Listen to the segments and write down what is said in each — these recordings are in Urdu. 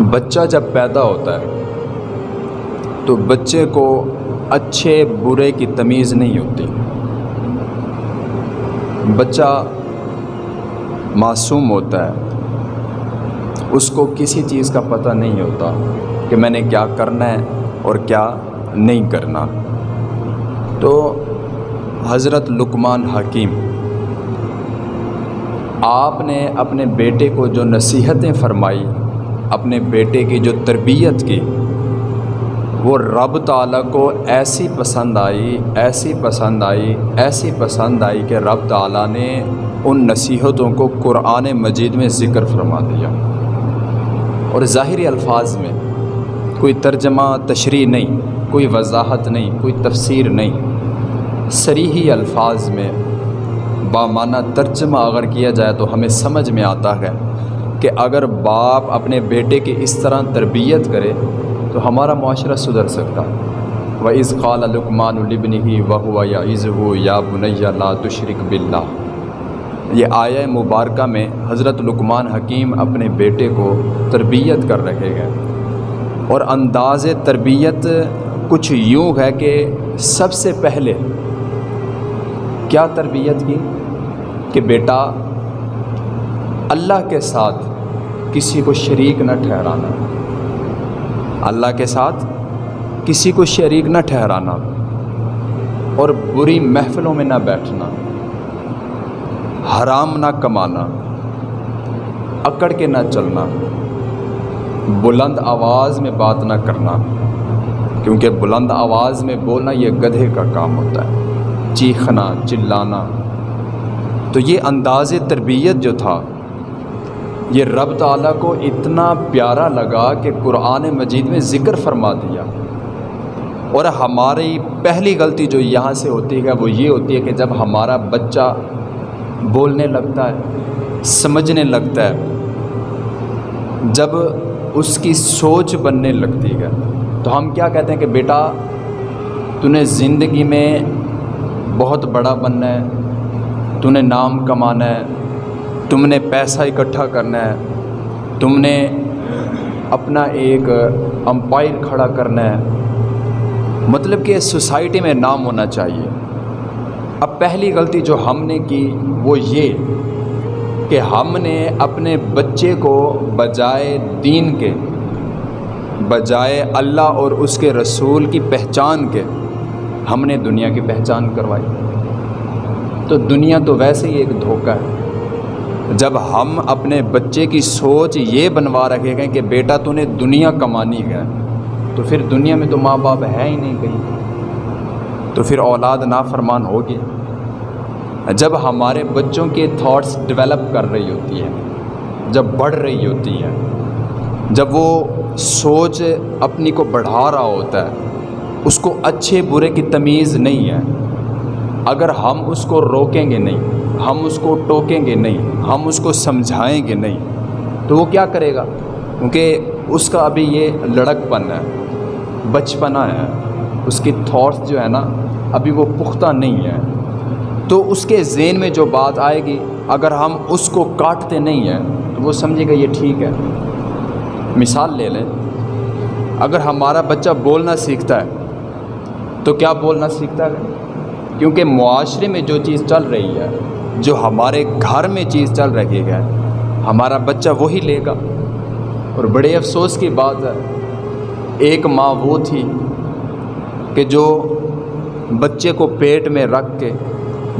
بچہ جب پیدا ہوتا ہے، تو بچے کو اچھے برے کی تمیز نہیں ہوتی۔ بچہ معصوم ہوتا ہے۔ اس کو کسی چیز کا پتہ نہیں ہوتا کہ میں نے کیا کرنا ہے اور کیا نہیں کرنا۔ تو حضرت لقمان حکیم، آپ نے اپنے بیٹے کو جو نصیحتیں فرمائی اپنے بیٹے کی جو تربیت کی، وہ رب تعالیٰ کو ایسی پسند آئی، ایسی پسند آئی، ایسی پسند آئی کہ رب تعالیٰ نے ان نصیحتوں کو قرآن مجید میں ذکر فرما دیا۔ اور ظاہری الفاظ میں کوئی ترجمہ، تشریح نہیں، کوئی وضاحت نہیں، کوئی تفسیر نہیں۔ سریحی الفاظ میں بامانہ ترجمہ اگر کیا جائے تو ہمیں سمجھ میں آتا ہے۔ کہ اگر باپ اپنے بیٹے کی اس طرح تربیت کرے تو ہمارا معاشرہ سدھر سکتا۔ و از قال لکمان البن ہی وہ ہوا یا عز ہو یا بنیا لا تشرک باللہ یہ آیا مبارکہ میں حضرت لقمان حکیم اپنے بیٹے کو تربیت کر رہے ہیں۔ اور انداز تربیت کچھ یوں ہے کہ سب سے پہلے کیا تربیت کی؟ کہ بیٹا اللہ کے ساتھ کسی کو شریک نہ ٹھہرانا۔ اللہ کے ساتھ کسی کو شریک نہ ٹھہرانا اور بری محفلوں میں نہ بیٹھنا، حرام نہ کمانا، اکڑ کے نہ چلنا، بلند آواز میں بات نہ کرنا، کیونکہ بلند آواز میں بولنا یہ گدھے کا کام ہوتا ہے۔ چیخنا، چلانا۔ تو یہ انداز تربیت جو تھا یہ رب تعالیٰ کو اتنا پیارا لگا کہ قرآن مجید میں ذکر فرما دیا۔ اور ہماری پہلی غلطی جو یہاں سے ہوتی ہے وہ یہ ہوتی ہے کہ جب ہمارا بچہ بولنے لگتا ہے، سمجھنے لگتا ہے، جب اس کی سوچ بننے لگتی ہے، تو ہم کیا کہتے ہیں کہ بیٹا، تو نے زندگی میں بہت بڑا بننا ہے، تو نے نام کمانا ہے تم نے پیسہ اکٹھا کرنا ہے۔ تم نے اپنا ایک امپائر کھڑا کرنا ہے۔ مطلب کہ سوسائٹی میں نام ہونا چاہیے۔ اب پہلی غلطی جو ہم نے کی وہ یہ کہ ہم نے اپنے بچے کو بجائے دین کے، بجائے اللہ اور اس کے رسول کی پہچان کے ہم نے دنیا کی پہچان کروائی۔ تو دنیا تو ویسے ہی ایک دھوکہ ہے۔ جب ہم اپنے بچے کی سوچ یہ بنوا رکھے گئے کہ بیٹا تو نے دنیا کمانی ہے، تو پھر دنیا میں تو ماں باپ ہے ہی نہیں کہیں۔ تو پھر اولاد نافرمان ہوگی۔ جب ہمارے بچوں کے تھاٹس ڈیولپ کر رہی ہوتی ہے جب بڑھ رہی ہوتی ہے جب وہ سوچ اپنی کو بڑھا رہا ہوتا ہے، اس کو اچھے برے کی تمیز نہیں ہے۔ اگر ہم اس کو روکیں گے نہیں ہم اس کو ٹوکیں گے نہیں، ہم اس کو سمجھائیں گے نہیں۔ تو وہ کیا کرے گا؟ کیونکہ اس کا ابھی یہ لڑک پن ہے، بچپنا ہے۔ اس کی تھاٹس جو ہے نا، ابھی وہ پختہ نہیں ہے۔ تو اس کے ذہن میں جو بات آئے گی، اگر ہم اس کو کاٹتے نہیں ہیں، تو وہ سمجھے گا یہ ٹھیک ہے۔ مثال لے لیں۔ اگر ہمارا بچہ بولنا سیکھتا ہے، تو کیا بولنا سیکھتا ہے؟ کیونکہ معاشرے میں جو چیز چل رہی ہے جو ہمارے گھر میں چیز چل رہی ہے۔ ہمارا بچہ وہی لے گا۔ اور بڑے افسوس کی بات ہے، ایک ماں وہ تھی کہ جو بچے کو پیٹ میں رکھ کے،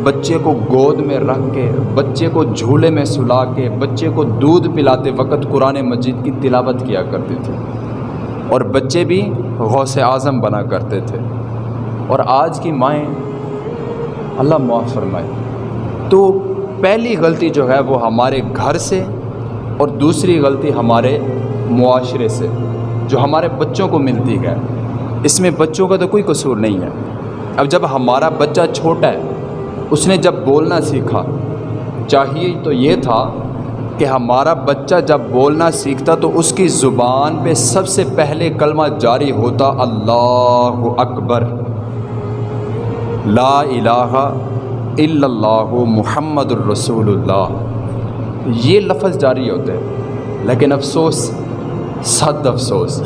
بچے کو گود میں رکھ کے، بچے کو جھولے میں سلا کے، بچے کو دودھ پلاتے وقت قرآن مجید کی تلاوت کیا کرتے تھے۔ اور بچے بھی غوث اعظم بنا کرتے تھے۔ اور آج کی مائیں، اللہ معاف فرمائے۔ تو پہلی غلطی جو ہے وہ ہمارے گھر سے اور دوسری غلطی ہمارے معاشرے سے، جو ہمارے بچوں کو ملتی ہے۔ اس میں بچوں کا تو کوئی قصور نہیں ہے۔ اب جب ہمارا بچہ چھوٹا ہے، اس نے جب بولنا سیکھا، چاہیے تو یہ تھا کہ ہمارا بچہ جب بولنا سیکھتا تو اس کی زبان پہ سب سے پہلے کلمہ جاری ہوتا، اللہ اکبر۔ لا الہ اللہ محمد الرسول اللہ یہ لفظ جاری ہوتے ہیں. لیکن افسوس، صد افسوس،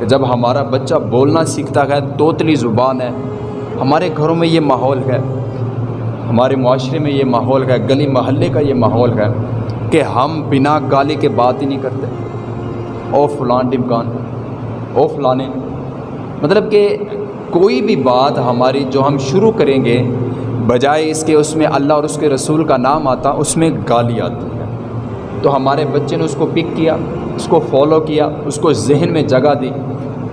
کہ جب ہمارا بچہ بولنا سیکھتا ہے، توتلی زبان ہے، ہمارے گھروں میں یہ ماحول ہے، ہمارے معاشرے میں یہ ماحول ہے، گلی محلے کا یہ ماحول ہے، کہ ہم بنا گالی کے بات ہی نہیں کرتے۔ او فلان ڈمکان او فلانے۔ مطلب کہ کوئی بھی بات ہماری جو ہم شروع کریں گے بجائے اس کے اس میں اللہ اور اس کے رسول کا نام آتا، اس میں گالی آتی ہے۔ تو ہمارے بچے نے اس کو پک کیا، اس کو فالو کیا، اس کو ذہن میں جگہ دی۔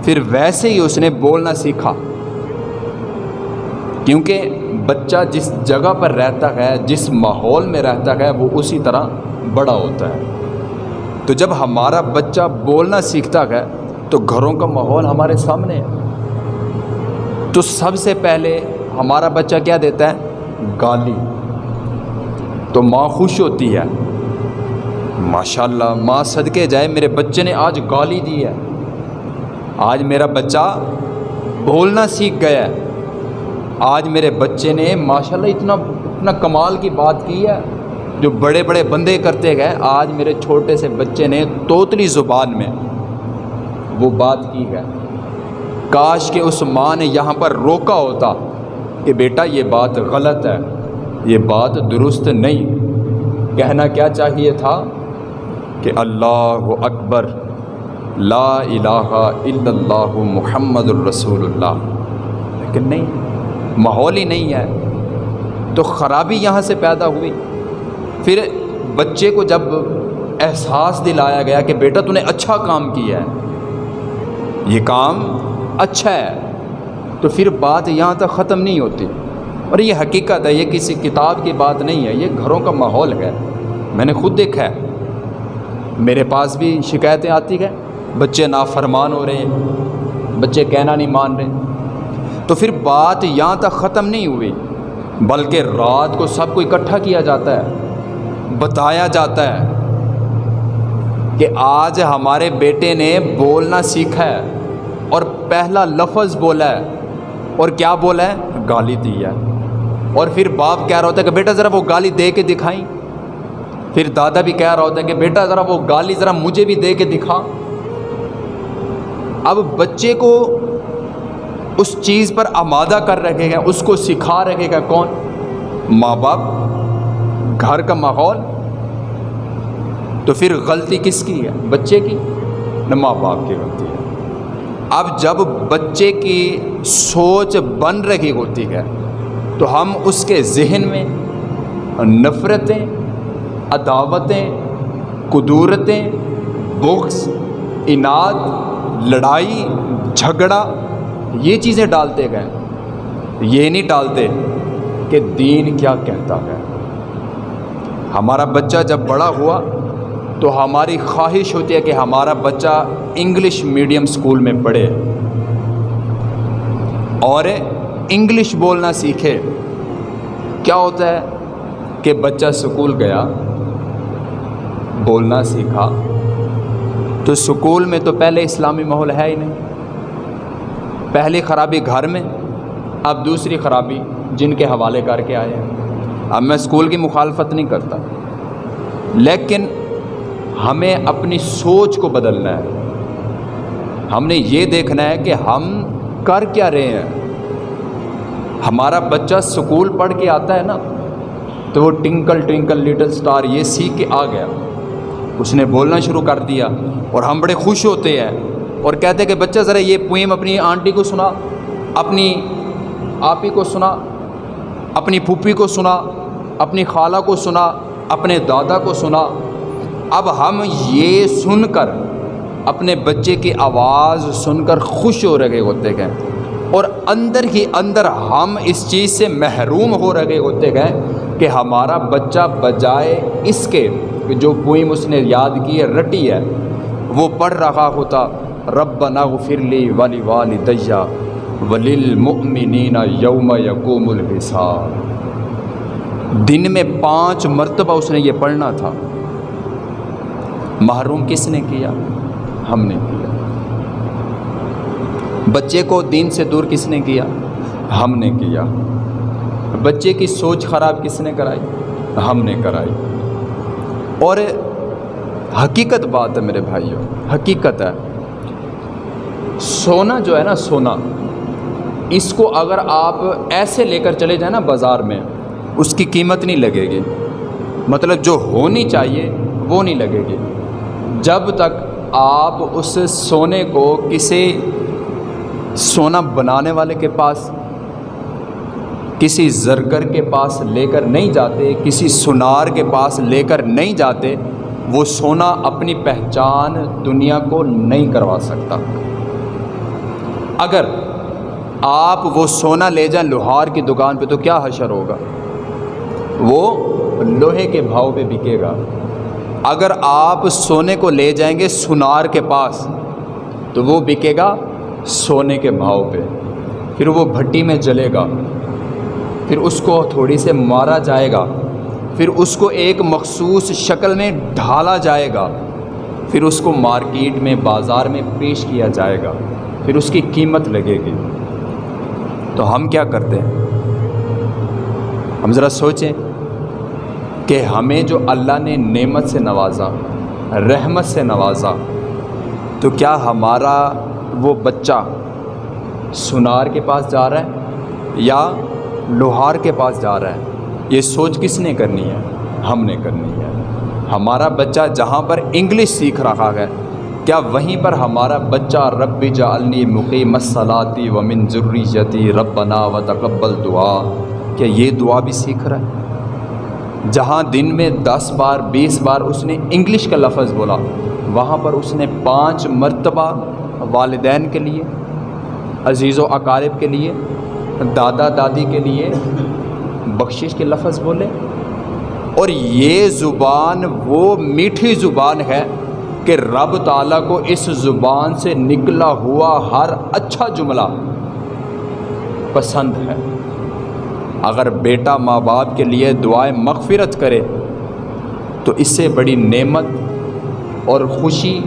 پھر ویسے ہی اس نے بولنا سیکھا۔ کیونکہ بچہ جس جگہ پر رہتا ہے، جس ماحول میں رہتا ہے، وہ اسی طرح بڑا ہوتا ہے۔ تو جب ہمارا بچہ بولنا سیکھتا ہے، تو گھروں کا ماحول ہمارے سامنے ہے۔ تو سب سے پہلے ہمارا بچہ کیا دیتا ہے؟ گالی۔ تو ماں خوش ہوتی ہے۔ ماشاء اللہ ماں صدقے جائے، میرے بچے نے آج گالی دی ہے۔ آج میرا بچہ بولنا سیکھ گیا ہے۔ آج میرے بچے نے ماشاء اللہ اتنا اتنا کمال کی بات کی ہے۔ جو بڑے بڑے بندے کرتے گئے، آج میرے چھوٹے سے بچے نے توتلی زبان میں وہ بات کی ہے۔ کاش کہ اس ماں نے یہاں پر روکا ہوتا۔ کہ بیٹا یہ بات غلط ہے، یہ بات درست نہیں۔ کہنا کیا چاہیے تھا؟ کہ اللہ اکبر، لا الہ الا اللہ محمد الرسول اللہ۔ لیکن نہیں، ماحول ہی نہیں ہے۔ تو خرابی یہاں سے پیدا ہوئی۔ پھر بچے کو جب احساس دلایا گیا کہ بیٹا تو نے اچھا کام کیا ہے، یہ کام اچھا ہے۔ تو پھر بات یہاں تک ختم نہیں ہوتی۔ اور یہ حقیقت ہے، یہ کسی کتاب کی بات نہیں ہے، یہ گھروں کا ماحول ہے۔ میں نے خود دیکھا ہے۔ میرے پاس بھی شکایتیں آتی ہیں۔ بچے نافرمان ہو رہے ہیں۔ بچے کہنا نہیں مان رہے۔ تو پھر بات یہاں تک ختم نہیں ہوئی، بلکہ رات کو سب کو اکٹھا کیا جاتا ہے، بتایا جاتا ہے کہ آج ہمارے بیٹے نے بولنا سیکھا ہے اور پہلا لفظ بولا ہے۔ اور کیا بولا ہے؟ گالی دی ہے۔ اور پھر باپ کہہ رہا ہوتا ہے کہ بیٹا ذرا وہ گالی دے کے دکھائیں۔ پھر دادا بھی کہہ رہا ہوتا ہے کہ بیٹا ذرا وہ گالی ذرا مجھے بھی دے کے دکھا۔ اب بچے کو اس چیز پر آمادہ کر رکھے گا، اس کو سکھا رکھے گا کون؟ ماں باپ۔ گھر کا ماحول۔ تو پھر غلطی کس کی ہے؟ بچے کی؟ نہ ماں باپ کی غلطی ہے۔ اب جب بچے کی سوچ بن رہی ہوتی ہے، تو ہم اس کے ذہن میں نفرتیں، عداوتیں، قدورتیں، بغض، اناد، لڑائی، جھگڑا، یہ چیزیں ڈالتے گئے۔ یہ نہیں ڈالتے کہ دین کیا کہتا ہے۔ ہمارا بچہ جب بڑا ہوا تو ہماری خواہش ہوتی ہے کہ ہمارا بچہ انگلش میڈیم اسکول میں پڑھے اور انگلش بولنا سیکھے۔ کیا ہوتا ہے کہ بچہ سکول گیا، بولنا سیکھا۔ تو سکول میں تو پہلے اسلامی ماحول ہے ہی نہیں۔ پہلی خرابی گھر میں، اب دوسری خرابی جن کے حوالے کر کے آئے ہیں۔ اب میں اسکول کی مخالفت نہیں کرتا۔ لیکن ہمیں اپنی سوچ کو بدلنا ہے۔ ہم نے یہ دیکھنا ہے کہ ہم کر کیا رہے ہیں۔ ہمارا بچہ سکول پڑھ کے آتا ہے نا، تو وہ ٹنکل ٹنکل لٹل سٹار یہ سیکھ کے آ گیا۔ اس نے بولنا شروع کر دیا اور ہم بڑے خوش ہوتے ہیں اور کہتے ہیں کہ بچہ ذرا یہ پوئم اپنی آنٹی کو سنا، اپنی آپی کو سنا، اپنی پھوپھی کو سنا، اپنی خالہ کو سنا، اپنے دادا کو سنا۔ اب ہم یہ سن کر اپنے بچے کی آواز سن کر خوش ہو رہے ہوتے گئے اور اندر ہی اندر ہم اس چیز سے محروم ہو رہے ہوتے گئے کہ ہمارا بچہ بجائے اس کے جو پوئم اس نے یاد کی ہے، رٹی ہے، وہ پڑھ رہا ہوتا رب غفر لی والی والی دیا ولیل یوم یقوم الحساب۔ دن میں پانچ مرتبہ اس نے یہ پڑھنا تھا۔ محروم کس نے کیا؟ ہم نے کیا۔ بچے کو دین سے دور کس نے کیا؟ ہم نے کیا۔ بچے کی سوچ خراب کس نے کرائی؟ ہم نے کرائی۔ اور حقیقت بات ہے میرے بھائیوں حقیقت ہے۔ سونا جو ہے نا، سونا۔ اس کو اگر آپ ایسے لے کر چلے جائیں نا بازار میں، اس کی قیمت نہیں لگے گی۔ مطلب جو ہونی چاہیے، وہ نہیں لگے گی۔ جب تک آپ اس سونے کو کسی سونا بنانے والے کے پاس، کسی زرگر کے پاس لے کر نہیں جاتے، کسی سنار کے پاس لے کر نہیں جاتے، وہ سونا اپنی پہچان دنیا کو نہیں کروا سکتا۔ اگر آپ وہ سونا لے جائیں لوہار کی دکان پہ تو کیا حشر ہوگا؟ وہ لوہے کے بھاؤ پہ بکے گا۔ اگر آپ سونے کو لے جائیں گے سنار کے پاس، تو وہ بکے گا سونے کے بھاؤ پہ۔ پھر وہ بھٹی میں جلے گا۔ پھر اس کو تھوڑی سے مارا جائے گا۔ پھر اس کو ایک مخصوص شکل میں ڈھالا جائے گا۔ پھر اس کو مارکیٹ میں، بازار میں پیش کیا جائے گا۔ پھر اس کی قیمت لگے گی۔ تو ہم کیا کرتے ہیں؟ ہم ذرا سوچیں۔ کہ ہمیں جو اللہ نے نعمت سے نوازا، رحمت سے نوازا، تو کیا ہمارا وہ بچہ سنار کے پاس جا رہا ہے یا لوہار کے پاس جا رہا ہے؟ یہ سوچ کس نے کرنی ہے؟ ہم نے کرنی ہے۔ ہمارا بچہ جہاں پر انگلش سیکھ رہا ہے، کیا وہیں پر ہمارا بچہ رب جعلنی مقیم الصلاتی و من ذریتی ربنا و تقبل دعا، کیا یہ دعا بھی سیکھ رہا ہے؟ جہاں دن میں دس بار، بیس بار اس نے انگلش کا لفظ بولا۔ وہاں پر اس نے پانچ مرتبہ والدین کے لیے، عزیز و اقارب کے لیے، دادا دادی کے لیے بخشش کے لفظ بولے۔ اور یہ زبان وہ میٹھی زبان ہے کہ رب تعالیٰ کو اس زبان سے نکلا ہوا ہر اچھا جملہ پسند ہے۔ اگر بیٹا ماں باپ کے لیے دعائیں مغفرت کرے، تو اس سے بڑی نعمت اور خوشی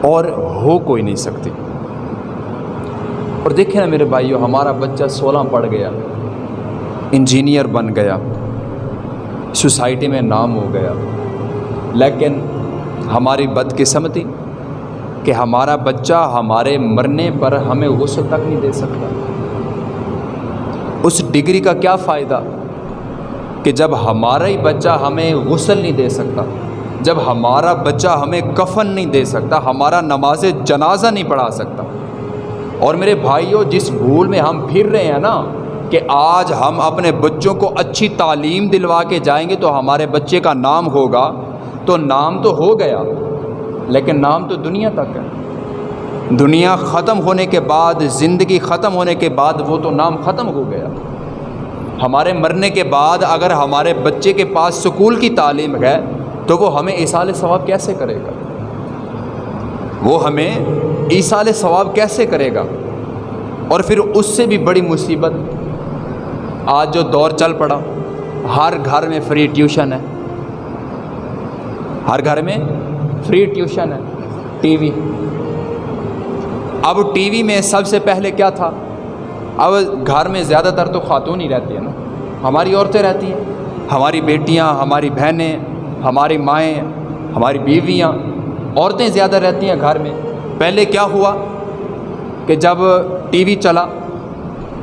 اور ہو کوئی نہیں سکتی۔ اور دیکھیں نا میرے بھائیو، ہمارا بچہ سولہ پڑھ گیا، انجینئر بن گیا، سوسائٹی میں نام ہو گیا۔ لیکن ہماری بدقسمتی کہ ہمارا بچہ ہمارے مرنے پر ہمیں غسل تک نہیں دے سکتا۔ اس ڈگری کا کیا فائدہ؟ کہ جب ہمارا ہی بچہ ہمیں غسل نہیں دے سکتا، جب ہمارا بچہ ہمیں کفن نہیں دے سکتا، ہمارا نماز جنازہ نہیں پڑھا سکتا۔ اور میرے بھائیوں جس بھول میں ہم پھر رہے ہیں نا کہ آج ہم اپنے بچوں کو اچھی تعلیم دلوا کے جائیں گے تو ہمارے بچے کا نام ہوگا، تو نام تو ہو گیا، لیکن نام تو دنیا تک ہے۔ دنیا ختم ہونے کے بعد، زندگی ختم ہونے کے بعد وہ تو نام ختم ہو گیا۔ ہمارے مرنے کے بعد اگر ہمارے بچے کے پاس سکول کی تعلیم ہے، تو وہ ہمیں اصال ثواب کیسے کرے گا؟ وہ ہمیں ایسال ثواب کیسے کرے گا؟ اور پھر اس سے بھی بڑی مصیبت۔ آج جو دور چل پڑا، ہر گھر میں فری ٹیوشن ہے۔ ہر گھر میں فری ٹیوشن ہے، ٹی وی۔ اب ٹی وی میں سب سے پہلے کیا تھا؟ اب گھر میں زیادہ تر تو خاتون ہی رہتی ہیں نا۔ ہماری عورتیں رہتی ہیں۔ ہماری بیٹیاں، ہماری بہنیں، ہماری مائیں، ہماری بیویاں۔ عورتیں زیادہ رہتی ہیں گھر میں۔ پہلے کیا ہوا کہ جب ٹی وی چلا،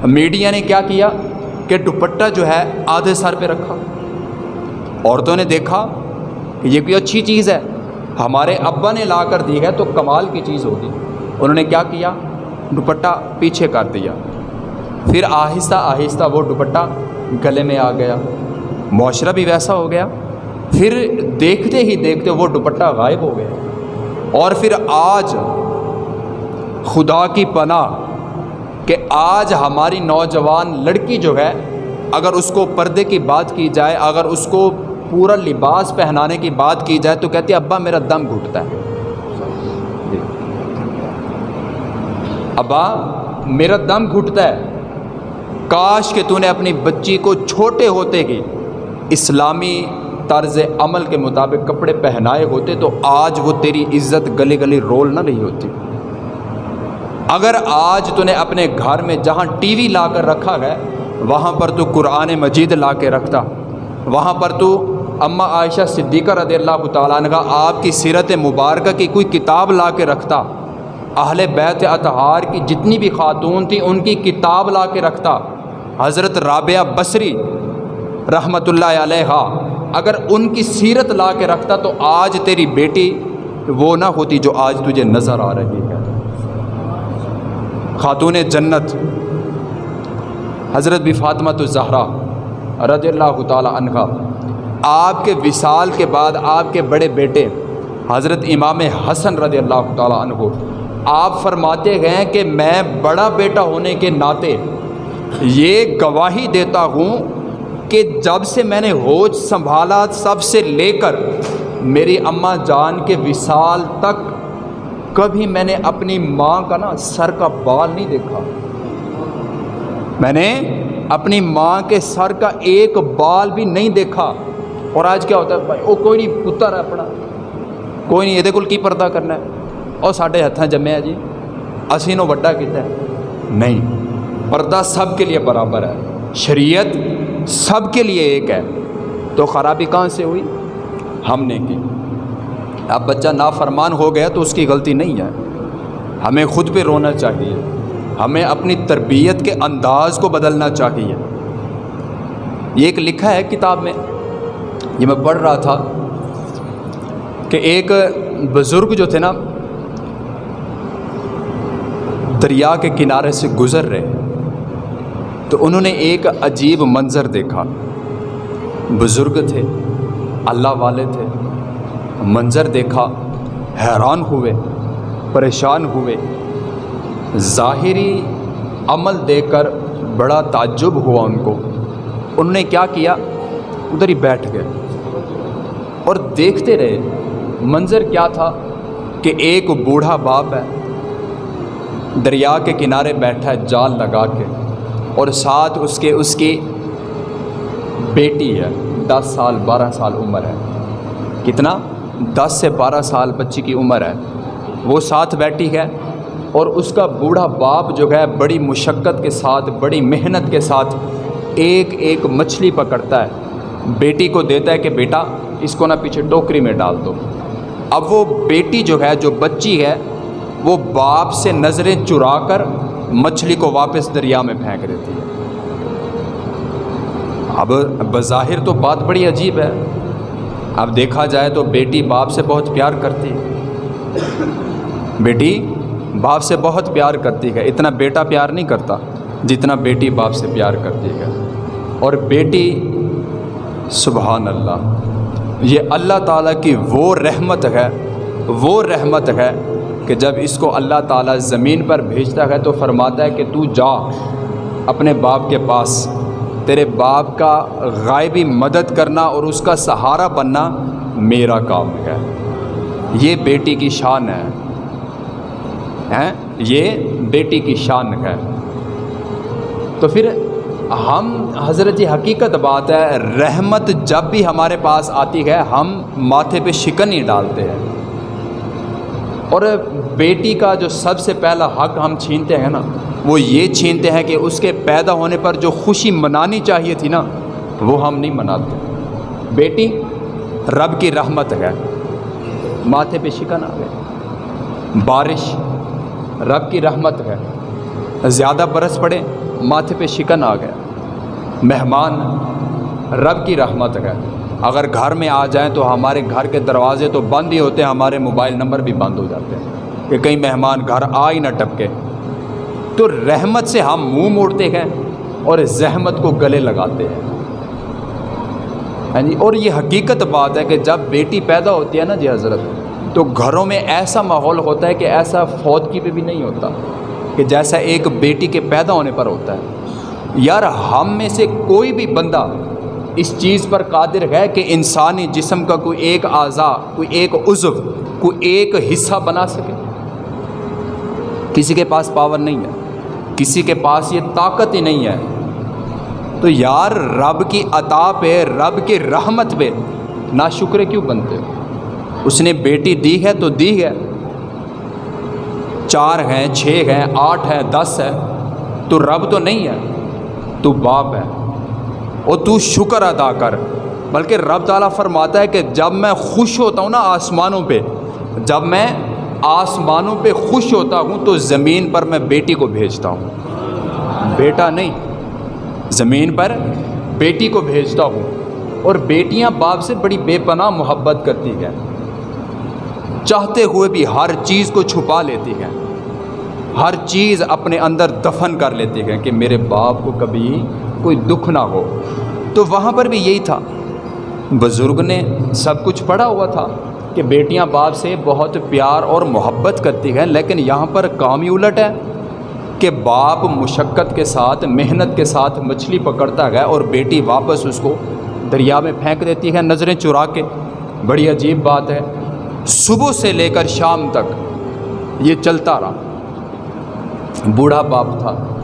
میڈیا نے کیا کیا کہ دوپٹہ جو ہے آدھے سر پہ رکھا۔ عورتوں نے دیکھا کہ یہ کوئی اچھی چیز ہے۔ ہمارے ابا نے لا کر دی ہے تو کمال کی چیز ہوگی۔ انہوں نے کیا کیا؟ دوپٹہ پیچھے کر دیا۔ پھر آہستہ آہستہ وہ دوپٹہ گلے میں آ گیا۔ معاشرہ بھی ویسا ہو گیا۔ پھر دیکھتے ہی دیکھتے وہ دوپٹہ غائب ہو گیا۔ اور پھر آج خدا کی پناہ کہ آج ہماری نوجوان لڑکی جو ہے، اگر اس کو پردے کی بات کی جائے، اگر اس کو پورا لباس پہنانے کی بات کی جائے تو کہتی ہے، ابا میرا دم گھٹتا ہے۔ ابا، میرا دم گھٹتا ہے۔ کاش کہ تو نے اپنی بچی کو چھوٹے ہوتے کی اسلامی طرز عمل کے مطابق کپڑے پہنائے ہوتے تو آج وہ تیری عزت گلی گلی رول نہ رہی ہوتی۔ اگر آج تو نے اپنے گھر میں جہاں ٹی وی لا کر رکھا ہے، وہاں پر تو قرآن مجید لا کے رکھتا۔ وہاں پر تو اماں عائشہ صدیقہ رضی اللہ تعالیٰ عنہ، آپ کی سیرت مبارکہ کی کوئی کتاب لا کے رکھتا۔ اہل بیت اطہار کی جتنی بھی خاتون تھیں ان کی کتاب لا کے رکھتا۔ حضرت رابعہ بصری رحمۃ اللہ علیہ اگر ان کی سیرت لا کے رکھتا تو آج تیری بیٹی وہ نہ ہوتی جو آج تجھے نظر آ رہی ہے۔ خاتون جنت۔ حضرت بھی فاطمہ تو زہرا رضی اللہ تعالیٰ عنہ آپ کے وصال کے بعد آپ کے بڑے بیٹے حضرت امام حسن رضی اللہ تعالیٰ عنہ۔ آپ فرماتے گئے کہ میں بڑا بیٹا ہونے کے ناطے یہ گواہی دیتا ہوں کہ جب سے میں نے ہوش سنبھالا، سب سے لے کر میری اماں جان کے وصال تک کبھی میں نے اپنی ماں کا نا سر کا بال نہیں دیکھا۔ میں نے اپنی ماں کے سر کا ایک بال بھی نہیں دیکھا۔ اور آج کیا ہوتا ہے بھائی؟ وہ کوئی نہیں، پتر ہے اپنا۔ کوئی نہیں، یہ کول کی پردہ کرنا ہے۔ اور سارے ہاتھیں جمے جی اسی نو وڈا کیتا ہے نہیں پردہ سب کے لیے برابر ہے شریعت سب کے لیے ایک ہے تو خرابی کہاں سے ہوئی ہم نے کی اب بچہ نافرمان ہو گیا تو اس کی غلطی نہیں ہے ہمیں خود پہ رونا چاہیے۔ ہمیں اپنی تربیت کے انداز کو بدلنا چاہیے۔ یہ ایک لکھا ہے کتاب میں۔ یہ میں پڑھ رہا تھا کہ ایک بزرگ جو تھے نا دریا کے کنارے سے گزر رہے تو انہوں نے ایک عجیب منظر دیکھا۔ بزرگ تھے، اللہ والے تھے۔ منظر دیکھا، حیران ہوئے، پریشان ہوئے۔ ظاہری عمل دیکھ کر بڑا تعجب ہوا ان کو۔ انہوں نے کیا کیا؟ ادھر ہی بیٹھ گئے اور دیکھتے رہے، منظر کیا تھا کہ ایک بوڑھا باپ ہے۔ دریا کے کنارے بیٹھا ہے، جال لگا کے۔ اور ساتھ اس کے، اس کی بیٹی ہے، دس سال، بارہ سال عمر ہے۔ کتنا؟ دس سے بارہ سال بچی کی عمر ہے۔ وہ ساتھ بیٹھی ہے اور اس کا بوڑھا باپ جو ہے، بڑی مشقت کے ساتھ، بڑی محنت کے ساتھ ایک ایک مچھلی پکڑتا ہے۔ بیٹی کو دیتا ہے کہ بیٹا، اس کو نہ پیچھے ٹوکری میں ڈال دو۔ اب وہ بیٹی جو ہے، جو بچی ہے وہ باپ سے نظریں چرا کر مچھلی کو واپس دریا میں پھینک دیتی ہے۔ اب بظاہر تو بات بڑی عجیب ہے۔ اب دیکھا جائے تو بیٹی باپ سے بہت پیار کرتی ہے۔ بیٹی باپ سے بہت پیار کرتی ہے۔ اتنا بیٹا پیار نہیں کرتا جتنا بیٹی باپ سے پیار کرتی ہے۔ اور بیٹی سبحان اللہ، یہ اللہ تعالیٰ کی وہ رحمت ہے، وہ رحمت ہے کہ جب اس کو اللہ تعالیٰ زمین پر بھیجتا ہے تو فرماتا ہے کہ تو جا اپنے باپ کے پاس، تیرے باپ کا غائبی مدد کرنا اور اس کا سہارا بننا میرا کام ہے۔ یہ بیٹی کی شان ہے۔ یہ بیٹی کی شان ہے۔ تو پھر ہم، حضرت جی حقیقت بات ہے، رحمت جب بھی ہمارے پاس آتی ہے، ہم ماتھے پہ شکن ہی ڈالتے ہیں۔ اور بیٹی کا جو سب سے پہلا حق ہم چھینتے ہیں نا، وہ یہ چھینتے ہیں کہ اس کے پیدا ہونے پر جو خوشی منانی چاہیے تھی نا، وہ ہم نہیں مناتے۔ بیٹی، رب کی رحمت ہے۔ ماتھے پہ شکن آ گئے۔ بارش، رب کی رحمت ہے۔ زیادہ برس پڑے، ماتھے پہ شکن آ گیا مہمان، رب کی رحمت ہے۔ اگر گھر میں آ جائیں تو ہمارے گھر کے دروازے تو بند ہی ہوتے ہیں، ہمارے موبائل نمبر بھی بند ہو جاتے ہیں کہ کئی مہمان گھر آ ہی نہ ٹپکے۔ تو رحمت سے ہم منہ موڑتے ہیں اور زحمت کو گلے لگاتے ہیں۔ ہاں جی اور یہ حقیقت بات ہے کہ جب بیٹی پیدا ہوتی ہے نا جی حضرت، تو گھروں میں ایسا ماحول ہوتا ہے کہ ایسا فوت کی پہ بھی نہیں ہوتا، کہ جیسا ایک بیٹی کے پیدا ہونے پر ہوتا ہے۔ یار، ہم میں سے کوئی بھی بندہ اس چیز پر قادر ہے کہ انسانی جسم کا کوئی ایک اعضا، کوئی ایک عضو، کوئی ایک حصہ بنا سکے۔ کسی کے پاس پاور نہیں ہے، کسی کے پاس یہ طاقت ہی نہیں ہے۔ تو یار، رب کی عطا پہ، رب کی رحمت پہ نا شکر کیوں بنتے اس نے بیٹی دی ہے تو دی ہے۔ چار ہیں، چھ ہیں، آٹھ ہیں، دس ہے تو رب تو نہیں ہے، تو باپ ہے۔ اور تو شکر ادا کر۔ بلکہ رب تعالیٰ فرماتا ہے کہ جب میں خوش ہوتا ہوں نا آسمانوں پہ، جب میں آسمانوں پہ خوش ہوتا ہوں تو زمین پر میں بیٹی کو بھیجتا ہوں۔ بیٹا نہیں، زمین پر بیٹی کو بھیجتا ہوں۔ اور بیٹیاں باپ سے بڑی بے پناہ محبت کرتی ہیں۔ چاہتے ہوئے بھی ہر چیز کو چھپا لیتی ہیں۔ ہر چیز اپنے اندر دفن کر لیتی ہیں کہ میرے باپ کو کبھی کوئی دکھ نہ ہو۔ تو وہاں پر بھی یہی تھا۔ بزرگ نے سب کچھ پڑھا ہوا تھا کہ بیٹیاں باپ سے بہت پیار اور محبت کرتی ہیں، لیکن یہاں پر کام ہی الٹ ہے کہ باپ مشقت کے ساتھ، محنت کے ساتھ مچھلی پکڑتا ہے اور بیٹی واپس اس کو دریا میں پھینک دیتی ہے نظریں چرا کے۔ بڑی عجیب بات ہے۔ صبح سے لے کر شام تک یہ چلتا رہا۔ بوڑھا باپ تھا۔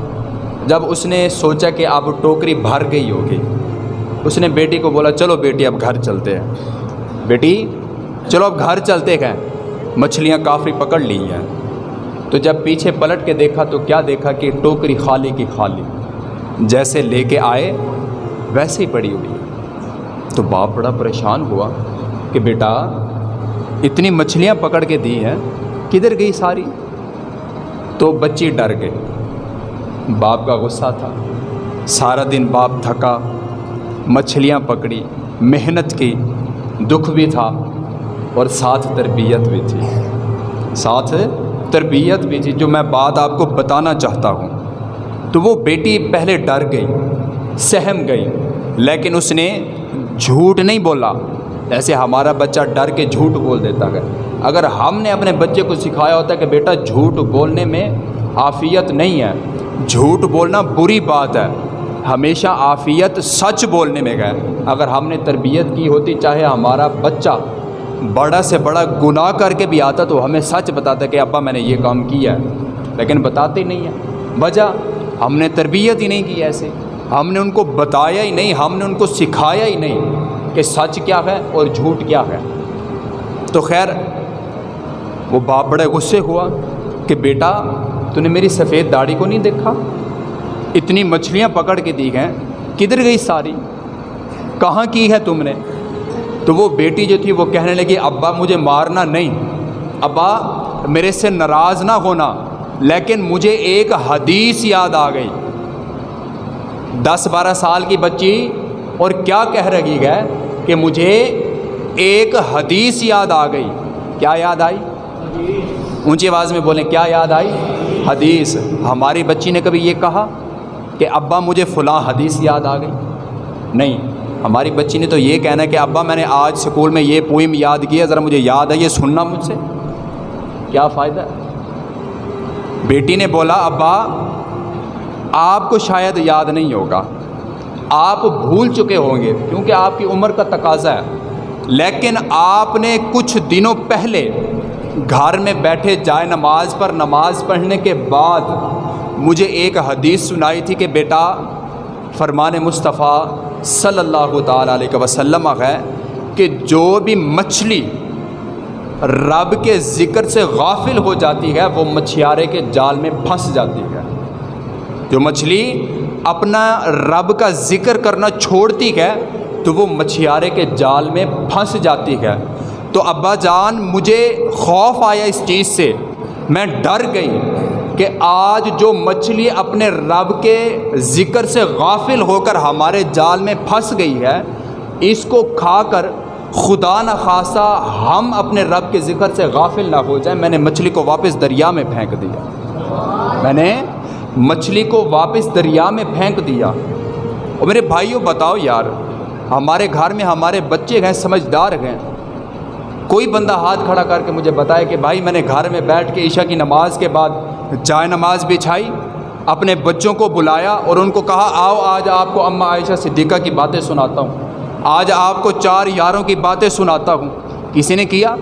جب اس نے سوچا کہ اب ٹوکری بھر گئی ہوگی، اس نے بیٹی کو بولا، چلو بیٹی، اب گھر چلتے ہیں۔ بیٹی، چلو اب گھر چلتے ہیں۔ مچھلیاں کافی پکڑ لی ہیں۔ تو جب پیچھے پلٹ کے دیکھا تو کیا دیکھا کہ ٹوکری خالی کی خالی۔ جیسے لے کے آئے، ویسے ہی پڑی ہوئی۔ تو باپ بڑا پریشان ہوا کہ بیٹا، اتنی مچھلیاں پکڑ کے دی ہیں، کدھر گئی ساری؟ تو بچی ڈر گئی۔ باپ کا غصہ تھا۔ سارا دن باپ تھکا، مچھلیاں پکڑی، محنت کی، دکھ بھی تھا اور ساتھ تربیت بھی تھی۔ ساتھ تربیت بھی تھی، جو میں بات آپ کو بتانا چاہتا ہوں۔ تو وہ بیٹی پہلے ڈر گئی، سہم گئی، لیکن اس نے جھوٹ نہیں بولا۔ ایسے ہمارا بچہ ڈر کے جھوٹ بول دیتا ہے۔ اگر ہم نے اپنے بچے کو سکھایا ہوتا ہے کہ بیٹا جھوٹ بولنے میں عافیت نہیں ہے جھوٹ بولنا بری بات ہے۔ ہمیشہ عافیت سچ بولنے میں گئے اگر ہم نے تربیت کی ہوتی، چاہے ہمارا بچہ بڑا سے بڑا گناہ کر کے بھی آتا، تو ہمیں سچ بتاتا کہ ابا، میں نے یہ کام کیا ہے۔ لیکن بتاتے نہیں ہیں۔ وجہ، ہم نے تربیت ہی نہیں کی ایسے۔ ہم نے ان کو بتایا ہی نہیں، ہم نے ان کو سکھایا ہی نہیں کہ سچ کیا ہے اور جھوٹ کیا ہے۔ تو خیر، وہ باپ بڑے غصے ہوا کہ بیٹا تو نے میری سفید داڑھی کو نہیں دیکھا؟ اتنی مچھلیاں پکڑ کے دی ہیں۔ کدھر گئی ساری؟ کہاں کی ہے تم نے؟ تو وہ بیٹی جو تھی وہ کہنے لگی، ابا مجھے مارنا نہیں۔ ابا، میرے سے ناراض نہ ہونا، لیکن مجھے ایک حدیث یاد آ گئی۔ دس بارہ سال کی بچی، اور کیا کہہ رہی ہے کہ مجھے ایک حدیث یاد آ گئی۔ کیا یاد آئی؟ اونچی آواز میں بولیں، کیا یاد آئی؟ حدیث، ہماری بچی نے کبھی یہ کہا کہ ابا مجھے فلاں حدیث یاد آ گئی؟ نہیں، ہماری بچی نے تو یہ کہنا ہے کہ ابا میں نے آج اسکول میں یہ پوئم یاد کیا ذرا مجھے یاد ہے، یہ سننا مجھ سے۔ کیا فائدہ؟ بیٹی نے بولا، ابا، آپ کو شاید یاد نہیں ہوگا۔ آپ بھول چکے ہوں گے، کیونکہ آپ کی عمر کا تقاضا ہے۔ لیکن آپ نے کچھ دنوں پہلے گھر میں بیٹھے جائے نماز پر نماز پڑھنے کے بعد مجھے ایک حدیث سنائی تھی کہ بیٹا فرمان مصطفیٰ صلی اللہ تعالیٰ علیہ وسلم ہے کہ جو بھی مچھلی رب کے ذکر سے غافل ہو جاتی ہے، وہ مچھیارے کے جال میں پھنس جاتی ہے۔ جو مچھلی اپنا رب کا ذکر کرنا چھوڑتی ہے، تو وہ مچھیارے کے جال میں پھنس جاتی ہے۔ تو ابا جان مجھے خوف آیا اس چیز سے۔ میں ڈر گئی کہ آج جو مچھلی اپنے رب کے ذکر سے غافل ہو کر ہمارے جال میں پھنس گئی ہے، اس کو کھا کر خدا نخواستہ ہم اپنے رب کے ذکر سے غافل نہ ہو جائیں۔ میں نے مچھلی کو واپس دریا میں پھینک دیا۔ میں نے مچھلی کو واپس دریا میں پھینک دیا۔ اور میرے بھائیوں بتاؤ یار، ہمارے گھر میں ہمارے بچے گئے سمجھدار گئے کوئی بندہ ہاتھ کھڑا کر کے مجھے بتائے کہ بھائی میں نے گھر میں بیٹھ کے عشاء کی نماز کے بعد جائے نماز بچھائی اپنے بچوں کو بلایا اور ان کو کہا، آؤ آج آپ کو اماں عائشہ صدیقہ کی باتیں سناتا ہوں۔ آج آپ کو چار یاروں کی باتیں سناتا ہوں۔ کسی نے کیا؟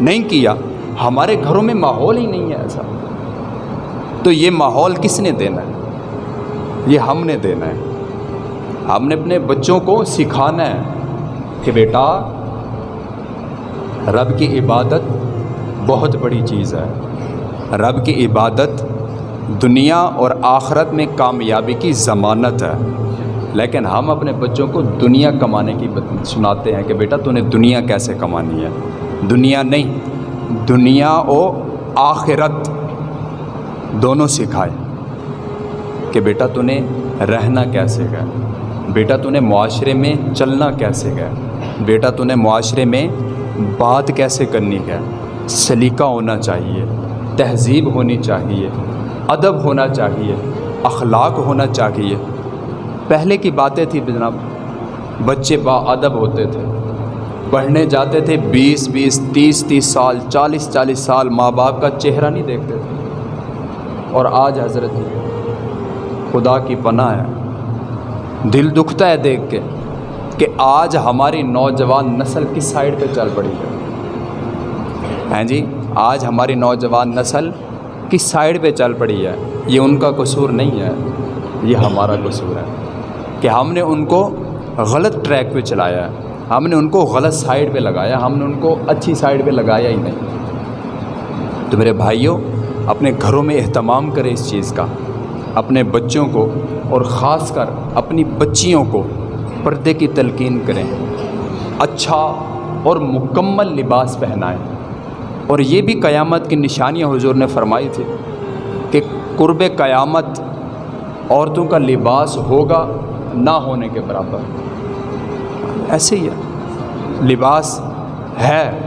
نہیں کیا۔ ہمارے گھروں میں ماحول ہی نہیں ہے ایسا۔ تو یہ ماحول کس نے دینا ہے؟ یہ ہم نے دینا ہے۔ ہم نے اپنے بچوں کو سکھانا ہے کہ بیٹا رب کی عبادت بہت بڑی چیز ہے۔ رب کی عبادت دنیا اور آخرت میں کامیابی کی ضمانت ہے۔ لیکن ہم اپنے بچوں کو دنیا کمانے کی سناتے ہیں کہ بیٹا تو نے دنیا کیسے کمانی ہے؟ دنیا نہیں، دنیا و آخرت دونوں سکھائے۔ کہ بیٹا تو نے رہنا کیسے گیا بیٹا تو نے معاشرے میں چلنا کیسے گیا بیٹا تو نے معاشرے میں بات کیسے کرنی ہے؟ سلیقہ ہونا چاہیے، تہذیب ہونی چاہیے، ادب ہونا چاہیے، اخلاق ہونا چاہیے۔ پہلے کی باتیں تھیں جناب، بچے با ادب ہوتے تھے۔ پڑھنے جاتے تھے بیس بیس تیس تیس سال، چالیس چالیس سال ماں باپ کا چہرہ نہیں دیکھتے تھے۔ اور آج حضرت جی، خدا کی پناہ ہے۔ دل دکھتا ہے دیکھ کے۔ کہ آج ہماری نوجوان نسل کس سائڈ پہ چل پڑی ہے؟ ہیں جی؟ آج ہماری نوجوان نسل کس سائڈ پہ چل پڑی ہے؟ یہ ان کا قصور نہیں ہے، یہ ہمارا قصور ہے کہ ہم نے ان کو غلط ٹریک پہ چلایا ہے۔ ہم نے ان کو غلط سائڈ پہ لگایا، ہم نے ان کو اچھی سائڈ پہ لگایا ہی نہیں۔ تو میرے بھائیوں اپنے گھروں میں اہتمام کریں اس چیز کا۔ اپنے بچوں کو اور خاص کر اپنی بچیوں کو پردے کی تلقین کریں۔ اچھا اور مکمل لباس پہنائیں۔ اور یہ بھی قیامت کی نشانیاں حضور نے فرمائی تھی کہ قرب قیامت عورتوں کا لباس ہوگا نہ ہونے کے برابر۔ ایسے ہی ہے۔ لباس ہے،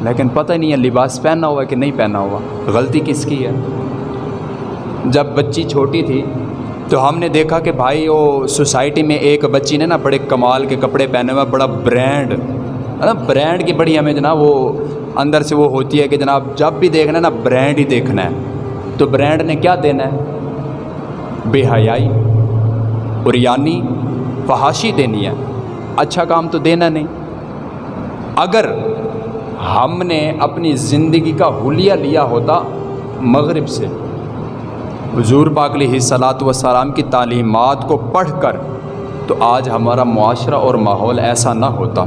لیکن پتہ نہیں ہے لباس پہننا ہوا کہ نہیں پہنا ہوا۔ غلطی کس کی ہے؟ جب بچی چھوٹی تھی تو ہم نے دیکھا کہ بھائی وہ سوسائٹی میں ایک بچی نے نا بڑے کمال کے کپڑے پہنے ہوئے، بڑا برینڈ برینڈ کی بڑی ہمیں جناب وہ اندر سے وہ ہوتی ہے کہ جناب جب بھی دیکھنا ہے نا برینڈ ہی دیکھنا ہے۔ تو برینڈ نے کیا دینا ہے؟ بے حیائی اریانی فحاشی دینی ہے۔ اچھا کام تو دینا نہیں۔ اگر ہم نے اپنی زندگی کا حلیہ لیا ہوتا مغرب سے حضور پاک علیہ صلاحت وسلام کی تعلیمات کو پڑھ کر تو آج ہمارا معاشرہ اور ماحول ایسا نہ ہوتا۔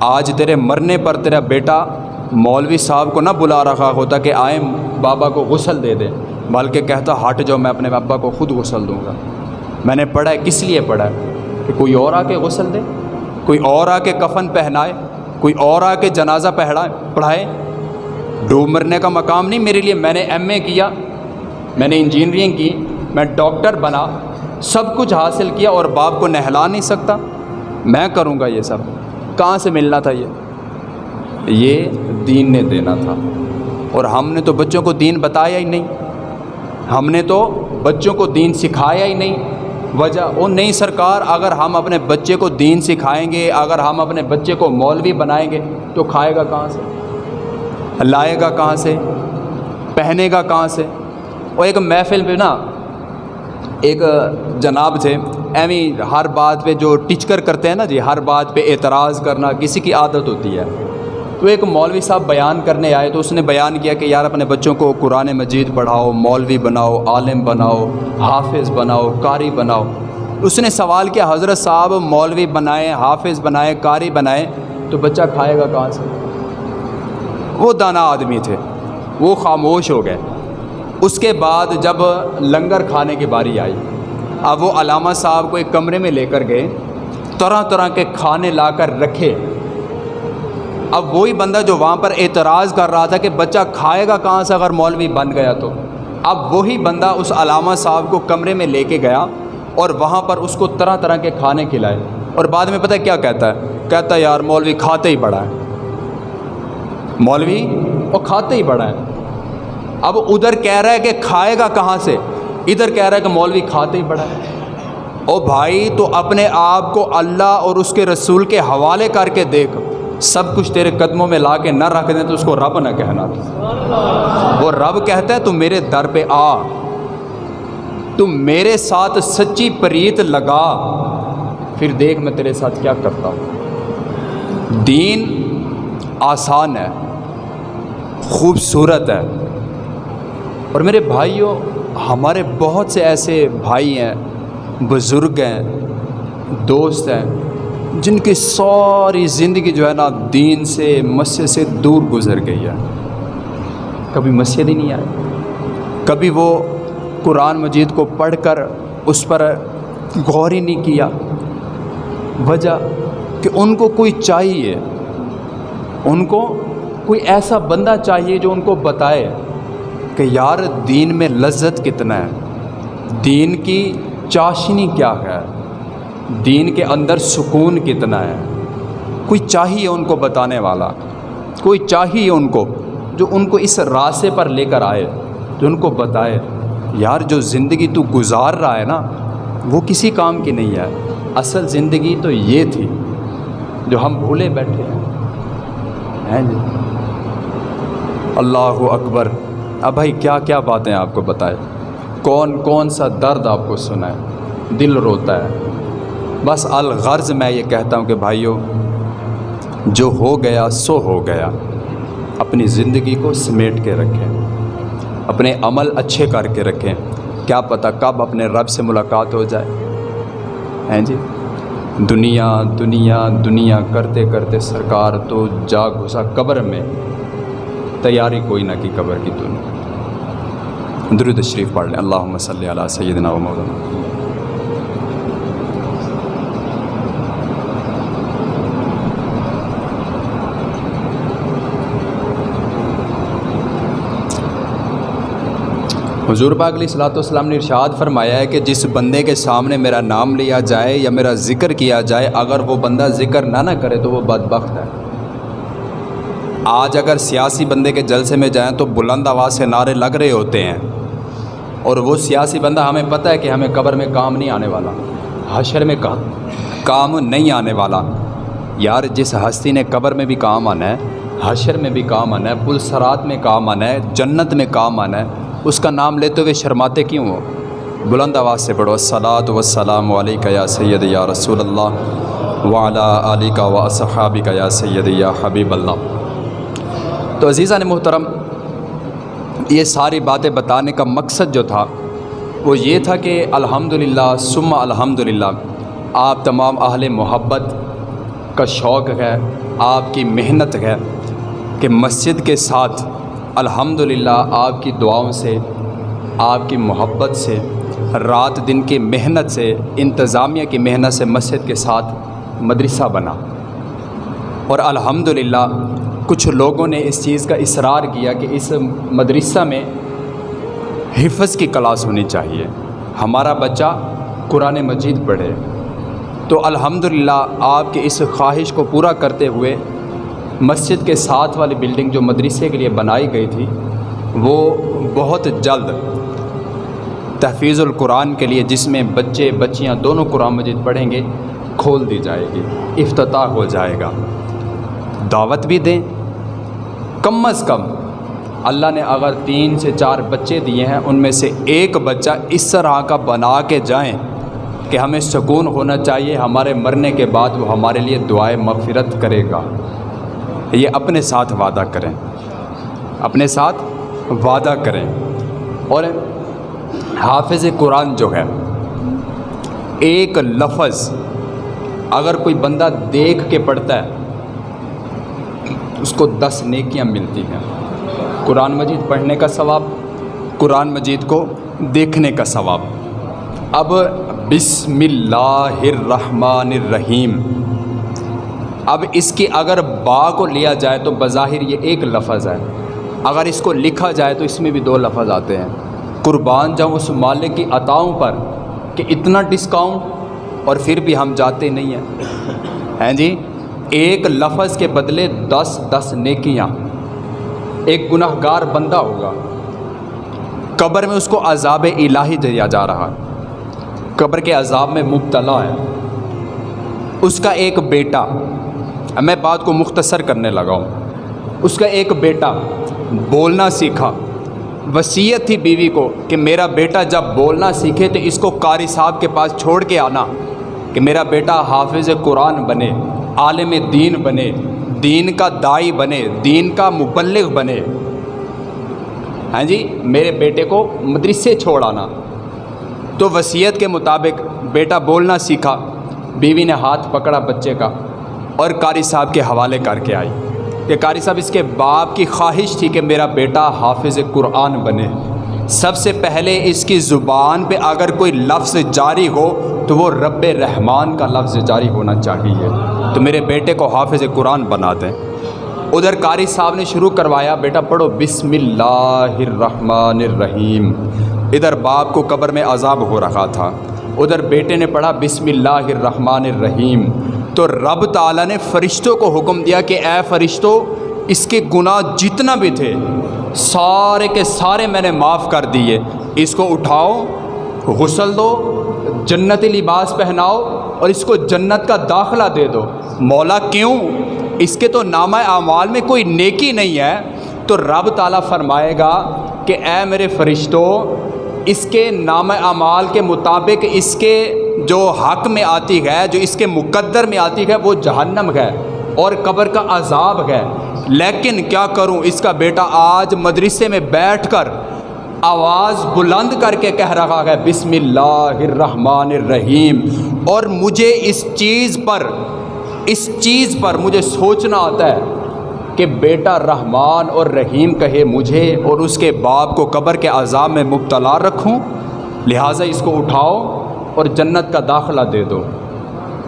آج تیرے مرنے پر تیرا بیٹا مولوی صاحب کو نہ بلا رکھا ہوتا کہ آئیں بابا کو غسل دے دے، بلکہ کہتا ہٹ جاؤ، میں اپنے ابا کو خود غسل دوں گا۔ میں نے پڑھا ہے، کس لیے پڑھا ہے؟ کہ کوئی اور آ کے غسل دے، کوئی اور آ کے کفن پہنائے، کوئی اور آ کے جنازہ پہڑائے پڑھائے۔ ڈوب مرنے کا مقام نہیں میرے لیے، میں نے ایم اے کیا۔ میں نے انجینئرنگ کی، میں ڈاکٹر بنا، سب کچھ حاصل کیا اور باپ کو نہلا نہیں سکتا۔ میں کروں گا یہ سب۔ کہاں سے ملنا تھا یہ؟ یہ دین نے دینا تھا۔ اور ہم نے تو بچوں کو دین بتایا ہی نہیں۔ ہم نے تو بچوں کو دین سکھایا ہی نہیں۔ وجہ وہ نہیں سرکار، اگر ہم اپنے بچے کو دین سکھائیں گے، اگر ہم اپنے بچے کو مولوی بنائیں گے، تو کھائے گا کہاں سے؟ لائے گا کہاں سے؟ پہنے گا کہاں سے؟ اور ایک محفل پہ نا ایک جناب تھے، ایویں ہر بات پہ جو ٹیچکر کرتے ہیں نا جی ہر بات پہ اعتراض کرنا، کسی کی عادت ہوتی ہے۔ تو ایک مولوی صاحب بیان کرنے آئے تو اس نے بیان کیا کہ یار اپنے بچوں کو قرآن مجید پڑھاؤ، مولوی بناؤ، عالم بناؤ، حافظ بناؤ، قاری بناؤ۔ اس نے سوال کیا، حضرت صاحب مولوی بنائیں، حافظ بنائیں، قاری بنائیں، تو بچہ کھائے گا کہاں سے؟ وہ دانا آدمی تھے، وہ خاموش ہو گئے۔ اس کے بعد جب لنگر کھانے کی باری آئی، اب وہ علامہ صاحب کو ایک کمرے میں لے کر گئے، طرح طرح کے کھانے لا کر رکھے۔ اب وہی بندہ جو وہاں پر اعتراض کر رہا تھا کہ بچہ کھائے گا کہاں سے اگر مولوی بن گیا تو۔ اب وہی بندہ اس علامہ صاحب کو کمرے میں لے کے گیا اور وہاں پر اس کو طرح طرح کے کھانے کھلائے۔ اور بعد میں پتہ کیا کہتا ہے؟ کہتا ہے، یار، مولوی کھاتے ہی بڑا ہے۔ مولوی، وہ کھاتے ہی بڑا ہے۔ اب ادھر کہہ رہا ہے کہ کھائے گا کہاں سے؟ ادھر کہہ رہا ہے کہ مولوی کھاتے ہی بڑا ہے۔ او بھائی، تو اپنے آپ کو اللہ اور اس کے رسول کے حوالے کر کے دیکھ۔ سب کچھ تیرے قدموں میں لا کے نہ رکھ دیں تو اس کو رب نہ کہنا۔ وہ رب کہتا ہے، تو میرے در پہ آ۔ تم میرے ساتھ سچی پریت لگا۔ پھر دیکھ میں تیرے ساتھ کیا کرتا ہوں۔ دین آسان ہے، خوبصورت ہے۔ اور میرے بھائیوں، ہمارے بہت سے ایسے بھائی ہیں، بزرگ ہیں، دوست ہیں، جن کی ساری زندگی جو ہے نا دین سے، مسجد سے دور گزر گئی ہے۔ کبھی مسجد ہی نہیں آئے۔ کبھی وہ قرآن مجید کو پڑھ کر اس پر غور ہی نہیں کیا۔ وجہ کہ ان کو کوئی چاہیے، ان کو کوئی ایسا بندہ چاہیے جو ان کو بتائے۔ کہ یار دین میں لذت کتنا ہے؟ دین کی چاشنی کیا ہے؟ دین کے اندر سکون کتنا ہے؟ کوئی چاہیے ان کو بتانے والا؟ کوئی چاہیے ان کو جو ان کو اس راستے پر لے کر آئے، جو ان کو بتائے، یار جو زندگی تو گزار رہا ہے نا، وہ کسی کام کی نہیں ہے۔ اصل زندگی تو یہ تھی جو ہم بھولے بیٹھے ہیں۔ جی؟ اللہ اکبر۔ اب بھائی کیا کیا باتیں آپ کو بتائے کون کون سا درد آپ کو سنائے دل روتا ہے۔ بس الغرض میں یہ کہتا ہوں کہ بھائیوں جو ہو گیا سو ہو گیا۔ اپنی زندگی کو سمیٹ کے رکھیں۔ اپنے عمل اچھے کر کے رکھیں۔ کیا پتہ کب اپنے رب سے ملاقات ہو جائے۔ ہیں جی؟ دنیا دنیا دنیا کرتے کرتے سرکار تو جا گھسا قبر میں۔ تیاری کوئی نہ کی قبر کی دنیا درود شریف پڑھ لیں۔ اللہ صلی علیہ سیدنا و مولانا۔ حضور پاک علیہ صلاۃ والسلام نے ارشاد فرمایا ہے کہ جس بندے کے سامنے میرا نام لیا جائے یا میرا ذکر کیا جائے، اگر وہ بندہ ذکر نہ نہ کرے تو وہ بدبخت ہے۔ آج اگر سیاسی بندے کے جلسے میں جائیں تو بلند آواز سے نعرے لگ رہے ہوتے ہیں۔ اور وہ سیاسی بندہ ہمیں پتہ ہے کہ ہمیں قبر میں کام نہیں آنے والا، حشر میں کام نہیں آنے والا۔ یار، جس ہستی نے قبر میں بھی کام آنا ہے، حشر میں بھی کام آنا ہے، پلسرات میں کام آنا ہے، جنت میں کام آنا ہے، اس کا نام لیتے ہوئے شرماتے کیوں ہو؟ بلند آواز سے پڑھو السلاۃ وسلام علیکہ یا سید یا رسول اللہ وعلا علی کا و صحابی کا یا سید یا حبیب اللہ. تو عزیزہ نے محترم یہ ساری باتیں بتانے کا مقصد جو تھا وہ یہ تھا کہ الحمد للہ سما الحمد للہ آپ تمام اہل محبت کا شوق ہے، آپ کی محنت ہے کہ مسجد کے ساتھ الحمد للہ آپ کی دعاؤں سے، آپ کی محبت سے، رات دن کی محنت سے، انتظامیہ کی محنت سے مسجد کے ساتھ مدرسہ بنا۔ اور الحمد للہ کچھ لوگوں نے اس چیز کا اصرار کیا کہ اس مدرسہ میں حفظ کی کلاس ہونی چاہیے۔ ہمارا بچہ قرآن مجید پڑھے۔ تو الحمد للہ آپ کے اس خواہش کو پورا کرتے ہوئے مسجد کے ساتھ والی بلڈنگ جو مدرسے کے لیے بنائی گئی تھی، وہ بہت جلد تحفیظ القرآن کے لیے جس میں بچے، بچیاں دونوں قرآن مجید پڑھیں گے، کھول دی جائے گی، افتتاح ہو جائے گا۔ دعوت بھی دیں۔ کم از کم اللہ نے اگر تین سے چار بچے دیے ہیں، ان میں سے ایک بچہ اس طرح کا بنا کے جائیں کہ ہمیں سکون ہونا چاہیے، ہمارے مرنے کے بعد وہ ہمارے لیے دعائیں مغفرت کرے گا۔ یہ اپنے ساتھ وعدہ کریں۔ اپنے ساتھ وعدہ کریں۔ اور حافظ قرآن جو ہے، ایک لفظ اگر کوئی بندہ دیکھ کے پڑھتا ہے اس کو دس نیکیاں ملتی ہیں۔ قرآن مجید پڑھنے کا ثواب، قرآن مجید کو دیکھنے کا ثواب۔ اب بسم اللہ الرحمن الرحیم۔ اب اس کی اگر با کو لیا جائے تو بظاہر یہ ایک لفظ ہے۔ اگر اس کو لکھا جائے تو اس میں بھی دو لفظ آتے ہیں۔ قربان جاؤں اس مالک کی عطاؤں پر کہ اتنا ڈسکاؤنٹ اور پھر بھی ہم جاتے نہیں ہیں۔ ہیں جی؟ ایک لفظ کے بدلے دس دس نیکیاں۔ ایک گناہ گار بندہ ہوگا۔ قبر میں اس کو عذاب الہی دیا جا رہا۔ قبر کے عذاب میں مبتلا ہے۔ اس کا ایک بیٹا میں بات کو مختصر کرنے لگا ہوں۔ اس کا ایک بیٹا بولنا سیکھا۔ وصیت تھی بیوی کو کہ میرا بیٹا جب بولنا سیکھے تو اس کو قاری صاحب کے پاس چھوڑ کے آنا کہ میرا بیٹا حافظ قرآن بنے۔ عالم دین بنے، دین کا دائی بنے، دین کا مبلغ بنے۔ ہاں جی میرے بیٹے کو مدرسے چھوڑ آنا۔ تو وصیت کے مطابق بیٹا بولنا سیکھا، بیوی نے ہاتھ پکڑا بچے کا اور قاری صاحب کے حوالے کر کے آئی۔ کہ قاری صاحب، اس کے باپ کی خواہش تھی کہ میرا بیٹا حافظ قرآن بنے۔ سب سے پہلے اس کی زبان پہ اگر کوئی لفظ جاری ہو تو وہ رب رحمان کا لفظ جاری ہونا چاہیے۔ تو میرے بیٹے کو حافظ قرآن بنا دیں۔ ادھر قاری صاحب نے شروع کروایا، بیٹا پڑھو بسم اللہ الرحمن الرحیم۔ ادھر باپ کو قبر میں عذاب ہو رہا تھا۔ ادھر بیٹے نے پڑھا بسم اللہ الرحمن الرحیم۔ تو رب تعالیٰ نے فرشتوں کو حکم دیا کہ، اے فرشتوں اس کے گناہ جتنا بھی تھے، سارے کے سارے میں نے معاف کر دیے۔ اس کو اٹھاؤ، غسل دو، جنتی لباس پہناؤ اور اس کو جنت کا داخلہ دے دو۔ مولا کیوں؟ اس کے تو نامہ اعمال میں کوئی نیکی نہیں ہے۔ تو رب تعالیٰ فرمائے گا کہ اے میرے فرشتوں اس کے نام اعمال کے مطابق اس کے جو حق میں آتی ہے، جو اس کے مقدر میں آتی ہے، وہ جہنم ہے اور قبر کا عذاب ہے۔ لیکن کیا کروں؟ اس کا بیٹا آج مدرسے میں بیٹھ کر آواز بلند کر کے کہہ رہا ہے، بسم اللہ الرحمن الرحیم۔ اور مجھے اس چیز پر اس چیز پر مجھے سوچنا آتا ہے کہ بیٹا رحمان اور رحیم کہے مجھے اور اس کے باپ کو قبر کے عذاب میں مبتلا رکھوں، لہٰذا اس کو اٹھاؤ اور جنت کا داخلہ دے دو۔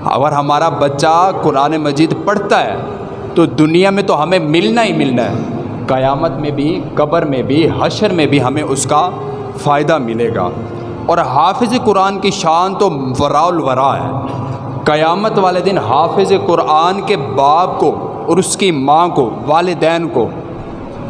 اگر ہمارا بچہ قرآن مجید پڑھتا ہے، تو دنیا میں تو ہمیں ملنا ہی ملنا ہے۔ قیامت میں بھی، قبر میں بھی، حشر میں بھی ہمیں اس کا فائدہ ملے گا۔ اور حافظ قرآن کی شان تو ورا الورا ہے۔ قیامت والے دن حافظ قرآن کے باپ کو اور اس کی ماں کو، والدین کو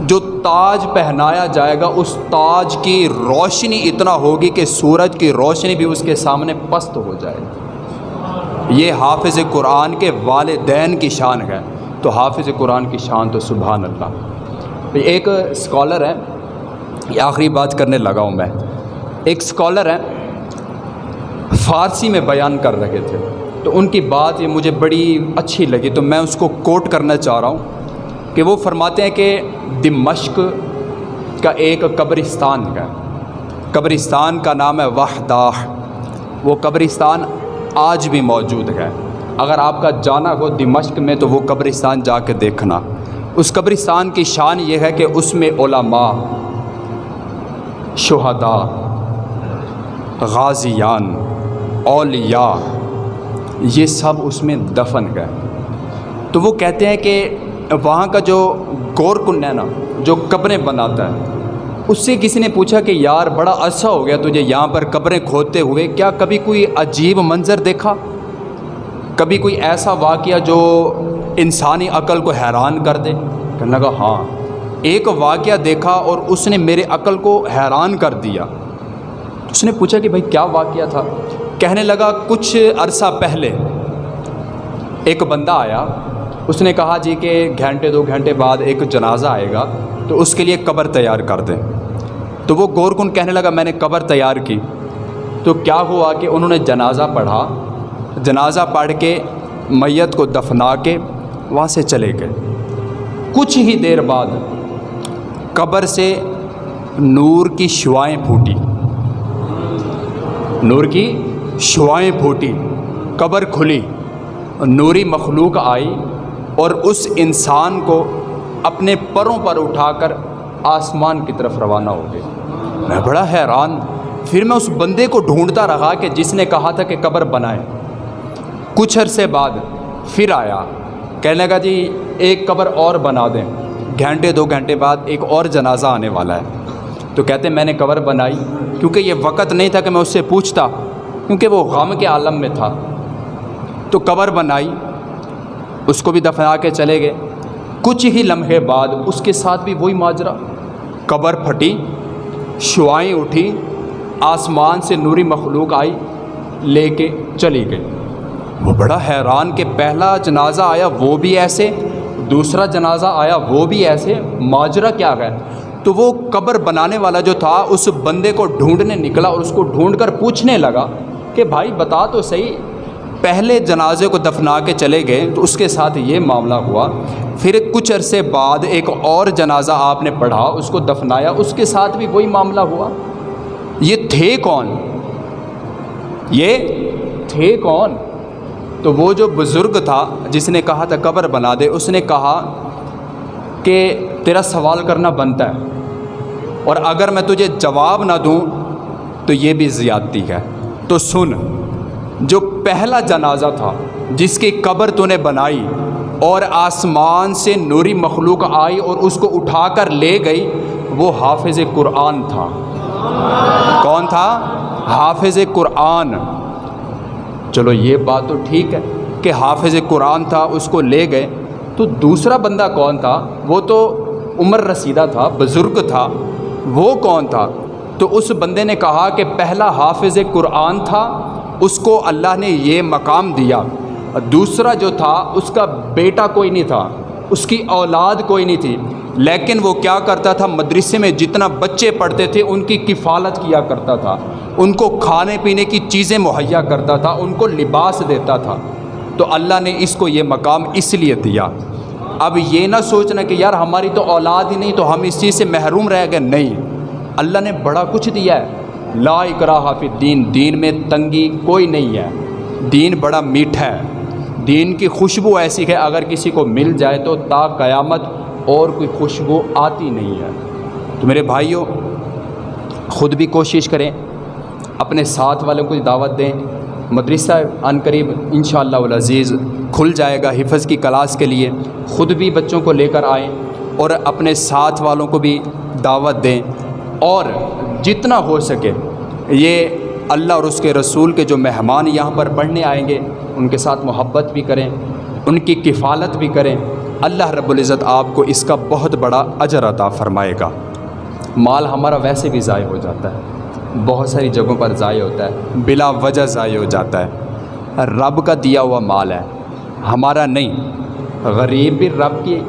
جو تاج پہنایا جائے گا، اس تاج کی روشنی اتنا ہوگی کہ سورج کی روشنی بھی اس کے سامنے پست ہو جائے گی۔ یہ حافظ قرآن کے والدین کی شان ہے۔ تو حافظ قرآن کی شان تو سبحان اللہ۔ ایک اسکالر ہے، یہ آخری بات کرنے لگا ہوں میں۔ ایک اسکالر ہے، فارسی میں بیان کر رہے تھے۔ تو ان کی بات یہ مجھے بڑی اچھی لگی تو میں اس کو کوٹ کرنا چاہ رہا ہوں کہ وہ فرماتے ہیں کہ دمشق کا ایک قبرستان ہے۔ قبرستان کا نام ہے وحدہ وہ قبرستان آج بھی موجود ہے۔ اگر آپ کا جانا ہو دمشق میں تو وہ قبرستان جا کے دیکھنا۔ اس قبرستان کی شان یہ ہے کہ اس میں علماء، شہداء، غازیان، اولیاء یہ سب اس میں دفن گئے تو وہ کہتے ہیں کہ وہاں کا جو گور کن ہے نا، جو قبریں بناتا ہے، اس سے کسی نے پوچھا کہ یار بڑا عرصہ ہو گیا تجھے یہاں پر قبریں کھودتے ہوئے، کیا کبھی کوئی عجیب منظر دیکھا؟ کبھی کوئی ایسا واقعہ جو انسانی عقل کو حیران کر دے؟ کہنے لگا ہاں۔ ایک واقعہ دیکھا اور اس نے میرے عقل کو حیران کر دیا۔ اس نے پوچھا کہ بھائی، کیا واقعہ تھا؟ کہنے لگا، کچھ عرصہ پہلے ایک بندہ آیا۔ اس نے کہا جی کہ گھنٹے، دو گھنٹے بعد ایک جنازہ آئے گا، تو اس کے لیے قبر تیار کر دیں۔ تو وہ گور کن کہنے لگا، میں نے قبر تیار کی۔ تو کیا ہوا کہ انہوں نے جنازہ پڑھا؟ جنازہ پڑھ کے میت کو دفنا کے وہاں سے چلے گئے۔ کچھ ہی دیر بعد قبر سے نور کی شوائیں پھوٹی۔ نور کی؟ شعائیں پھوٹی، قبر کھلی، نوری مخلوق آئی اور اس انسان کو اپنے پروں پر اٹھا کر آسمان کی طرف روانہ ہو گئے میں بڑا حیران، پھر میں اس بندے کو ڈھونڈتا رہا کہ جس نے کہا تھا کہ قبر بنائے۔ کچھ عرصے بعد پھر آیا، کہنے لگا جی ایک قبر اور بنا دیں۔ گھنٹے، دو گھنٹے بعد ایک اور جنازہ آنے والا ہے۔ تو کہتے، میں نے قبر بنائی، کیونکہ یہ وقت نہیں تھا کہ میں اس سے پوچھتا۔ کیونکہ وہ غم کے عالم میں تھا۔ تو قبر بنائی، اس کو بھی دفنا کے چلے گئے۔ کچھ ہی لمحے بعد اس کے ساتھ بھی وہی ماجرا۔ قبر پھٹی، شعائیں اٹھی، آسمان سے نوری مخلوق آئی، لے کے چلی گئی۔ وہ بڑا حیران کہ پہلا جنازہ آیا وہ بھی ایسے، دوسرا جنازہ آیا وہ بھی ایسے، ماجرا کیا گیا تو وہ قبر بنانے والا جو تھا، اس بندے کو ڈھونڈنے نکلا اور اس کو ڈھونڈ کر پوچھنے لگا کہ بھائی بتا تو صحیح، پہلے جنازے کو دفنا کے چلے گئے تو اس کے ساتھ یہ معاملہ ہوا۔ پھر کچھ عرصے بعد ایک اور جنازہ آپ نے پڑھا، اس کو دفنایا، اس کے ساتھ بھی وہی معاملہ ہوا۔ یہ تھے کون؟ یہ تھے کون؟ تو وہ جو بزرگ تھا، جس نے کہا تھا قبر بنا دے، اس نے کہا کہ تیرا سوال کرنا بنتا ہے، اور اگر میں تجھے جواب نہ دوں تو یہ بھی زیادتی ہے۔ تو سن، جو پہلا جنازہ تھا، جس کی قبر تو نے بنائی اور آسمان سے نوری مخلوق آئی اور اس کو اٹھا کر لے گئی، وہ حافظ قرآن تھا۔ کون تھا؟ حافظ قرآن۔ چلو یہ بات تو ٹھیک ہے کہ حافظ قرآن تھا، اس کو لے گئے۔ تو دوسرا بندہ کون تھا؟ وہ تو عمر رسیدہ تھا، بزرگ تھا۔ وہ کون تھا؟ تو اس بندے نے کہا کہ پہلا حافظ قرآن تھا، اس کو اللہ نے یہ مقام دیا۔ دوسرا جو تھا، اس کا بیٹا کوئی نہیں تھا، اس کی اولاد کوئی نہیں تھی۔ لیکن وہ کیا کرتا تھا، مدرسے میں جتنا بچے پڑھتے تھے، ان کی کفالت کیا کرتا تھا۔ ان کو کھانے پینے کی چیزیں مہیا کرتا تھا، ان کو لباس دیتا تھا۔ تو اللہ نے اس کو یہ مقام اس لیے دیا۔ اب یہ نہ سوچنا کہ یار ہماری تو اولاد ہی نہیں، تو ہم اس چیز سے محروم رہ گئے۔ نہیں۔ اللہ نے بڑا کچھ دیا ہے۔ لا اکراہ فی دین دین میں تنگی کوئی نہیں ہے۔ دین بڑا میٹھا ہے۔ دین کی خوشبو ایسی ہے، اگر کسی کو مل جائے تو تا قیامت اور کوئی خوشبو آتی نہیں ہے۔ تو میرے بھائیوں، خود بھی کوشش کریں۔ اپنے ساتھ والوں کو دعوت دیں۔ مدرسہ عن قریب ان شاء اللہ العزیز کھل جائے گا حفظ کی کلاس کے لیے۔ خود بھی بچوں کو لے کر آئیں اور اپنے ساتھ والوں کو بھی دعوت دیں۔ اور جتنا ہو سکے یہ اللہ اور اس کے رسول کے جو مہمان یہاں پر پڑھنے آئیں گے، ان کے ساتھ محبت بھی کریں، ان کی کفالت بھی کریں۔ اللہ رب العزت آپ کو اس کا بہت بڑا اجر عطا فرمائے گا۔ مال ہمارا ویسے بھی ضائع ہو جاتا ہے، بہت ساری جگہوں پر ضائع ہوتا ہے، بلا وجہ ضائع ہو جاتا ہے۔ رب کا دیا ہوا مال ہے، ہمارا نہیں، غریب بھی رب کی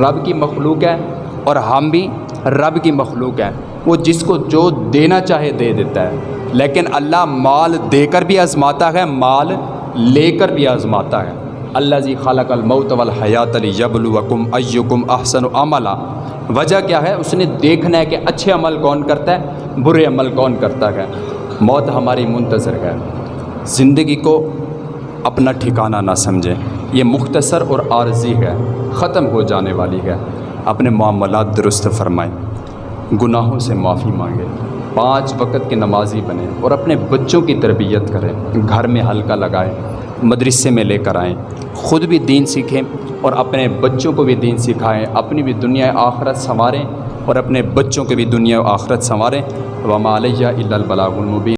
رب کی مخلوق ہے اور ہم بھی رب کی مخلوق ہیں۔ وہ جس کو جو دینا چاہے دے دیتا ہے۔ لیکن اللہ مال دے کر بھی آزماتا ہے، مال لے کر بھی آزماتا ہے۔ اللہ جی خالق الموت والحیات علی یب الوکم ایکم احسن عملہ وجہ کیا ہے؟ اس نے دیکھنا ہے کہ اچھے عمل کون کرتا ہے، برے عمل کون کرتا ہے۔ موت ہماری منتظر ہے۔ زندگی کو اپنا ٹھکانہ نہ سمجھیں یہ مختصر اور عارضی ہے، ختم ہو جانے والی ہے۔ اپنے معاملات درست فرمائیں۔ گناہوں سے معافی مانگیں پانچ وقت کے نمازی بنیں اور اپنے بچوں کی تربیت کریں۔ گھر میں حلقہ لگائیں، مدرسے میں لے کر آئیں۔ خود بھی دین سیکھیں اور اپنے بچوں کو بھی دین سکھائیں۔ اپنی بھی دنیا آخرت سنواریں اور اپنے بچوں کو بھی دنیا آخرت سنواریں۔ وما علیہ البلاغ المبین